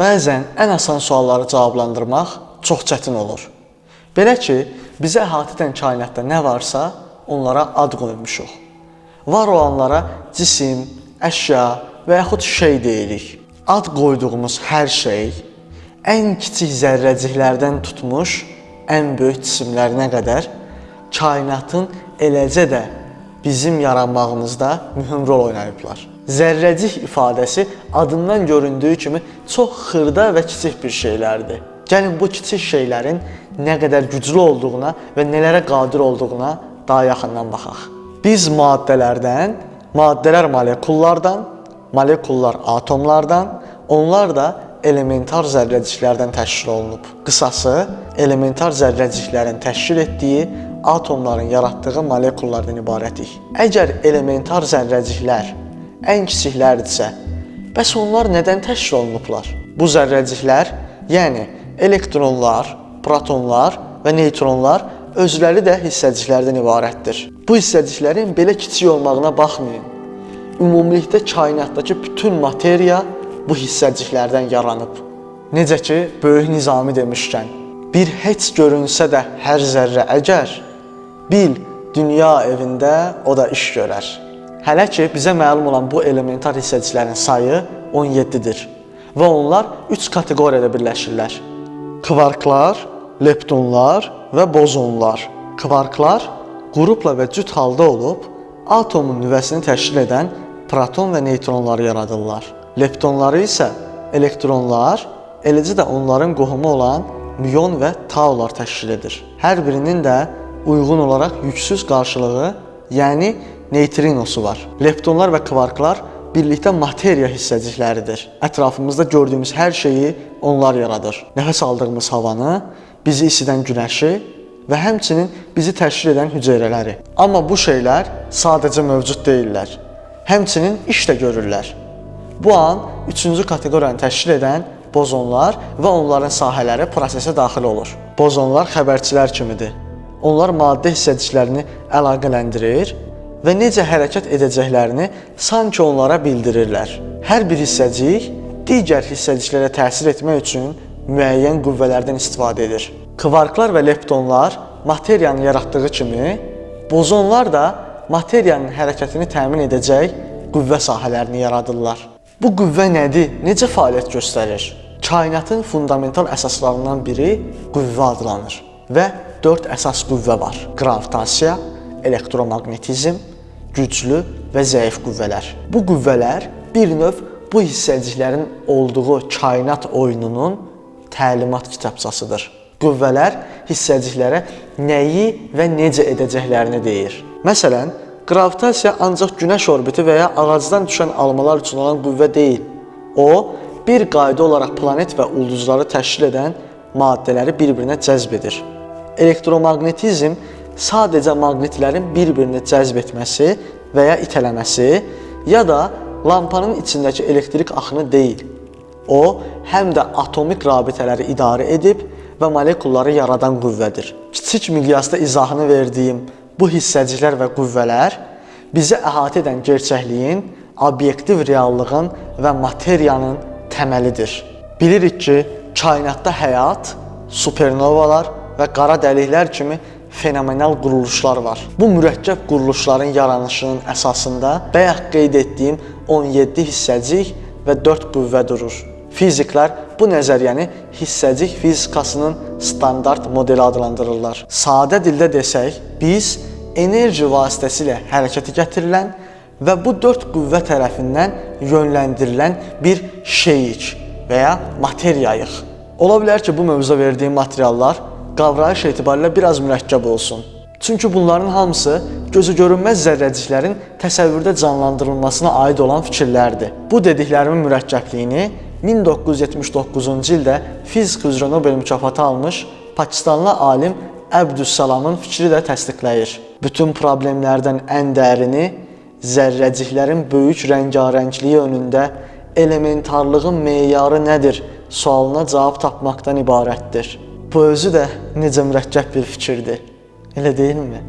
Bəzən ən asan sualları cavablandırmaq çox çətin olur. Belə ki, bizə əhatə edən kainatda nə varsa, onlara ad qoymuşuq. Var olanlara cisim, əşya və yaxud şey deyirik. Ad qoyduğumuz hər şey ən kiçik zərrəciklərdən tutmuş ən böyük cisimlərinə qədər kainatın eləcə də bizim yaranmağımızda mühüm rol oynayıblar. Zərrəcik ifadəsi adından göründüyü kimi çox xırda və kiçik bir şeylərdir. Gəlin bu kiçik şeylərin nə qədər güclü olduğuna və nələrə qadir olduğuna daha yaxından baxaq. Biz maddələrdən, maddələr molekullardan, molekullar atomlardan, onlar da elementar zərrəciklərdən təşkil olunub. Qısası, elementar zərrəciklərin təşkil etdiyi atomların yaratdığı molekullardan ibarətik. Əgər elementar zərrəciklər ən kiçiklərdirsə, bəs onlar nədən təşkil olunublar? Bu zərrəciklər, yəni elektronlar, protonlar və neytronlar özləri də hissəciklərdən ibarətdir. Bu hissəciklərin belə kiçik olmağına baxmayın. Ümumilikdə kainatdakı bütün materiya bu hissəciklərdən yaranıb. Necə ki, böyük nizami demişkən, bir heç görünsə də hər zərrə əgər, bil, dünya evində o da iş görər. Hələ ki, bizə məlum olan bu elementar hissəciklərin sayı 17-dir və onlar 3 kateqoriyada birləşirlər. Kvarklar, leptonlar və bozonlar. Kvarklar qrupla və cüt halda olub, atomun nüvəsini təşkil edən proton və neytronları yaradırlar. Leptonları isə elektronlar, eləcə də onların qohumu olan müon və taular təşkil edir. Hər birinin də uyğun olaraq yüksüz qarşılığı, yəni neytrinosu var. Leptonlar və kvarklar birlikdə materiya hissəcikləridir. Ətrafımızda gördüyümüz hər şeyi onlar yaradır. Nəfəs aldığımız havanı, bizi isidən günəşi və həmçinin bizi təşkil edən hüceyrələri. Amma bu şeylər sadəcə mövcud deyillər. Həmçinin iş də görürlər. Bu an üçüncü kateqoriyanı təşkil edən bozonlar və onların sahələri prosesə daxil olur. Bozonlar xəbərçilər kimidir. Onlar maddə hissəciklərini əlaqələndirir və necə hərəkət edəcəklərini sanki onlara bildirirlər. Hər bir hissəcik digər hissəciklərə təsir etmək üçün müəyyən qüvvələrdən istifadə edir. Kvarklar və leptonlar materiyanın yaratdığı kimi, bozonlar da materiyanın hərəkətini təmin edəcək qüvvə sahələrini yaradırlar. Bu qüvvə nədir? Necə fəaliyyət göstərir? Kainatın fundamental əsaslarından biri qüvvə adlanır və 4 əsas qüvvə var. Gravitasiya, elektromaqnetizm, güclü və zəif qüvvələr. Bu qüvvələr bir növ bu hissəciklərin olduğu kainat oyununun təlimat kitabçasıdır. Qüvvələr hissəciklərə nəyi və necə edəcəklərini deyir. Məsələn, gravitasiya ancaq günəş orbiti və ya ağacdan düşən almalar üçün olan qüvvə deyil. O, bir qayda olaraq planet və ulduzları təşkil edən maddələri bir-birinə cəzb edir. Elektromaqnetizm sadəcə maqnitlərin bir-birini cəzb etməsi və ya itələməsi ya da lampanın içindəki elektrik axını deyil. O, həm də atomik rabitələri idarə edib və molekulları yaradan qüvvədir. Kiçik miqyasda izahını verdiyim bu hissəciklər və qüvvələr bizi əhatə edən gerçəkliyin, obyektiv reallığın və materiyanın təməlidir. Bilirik ki, kainatda həyat, supernovalar və qara dəliklər kimi fenomenal quruluşlar var. Bu mürəkkəb quruluşların yaranışının əsasında bayaq qeyd etdiyim 17 hissəcik və 4 qüvvə durur. Fiziklər bu nəzəriyyəni hissəcik fizikasının standart modeli adlandırırlar. Sadə dildə desək, biz enerji vasitəsilə hərəkətə gətirilən və bu 4 qüvvə tərəfindən yönləndirilən bir şeyik və ya materiyayıq. Ola bilər ki, bu mövzuda verdiyim materiallar qavrayış etibarilə biraz mürəkkəb olsun. Çünki bunların hamısı gözü görünməz zərrəciklərin təsəvvürdə canlandırılmasına aid olan fikirlərdir. Bu dediklərimin mürəkkəbliyini 1979-cu ildə fizika üzrə Nobel mükafatı almış Pakistanlı alim Əbdüssalamın fikri də təsdiqləyir. Bütün problemlərdən ən dərini zərrəciklərin böyük rəngarəngliyi önündə elementarlığın meyarı nədir sualına cavab tapmaqdan ibarətdir. Bu özü də necə mürəkkəb bir fikirdir. Elə deyilmi?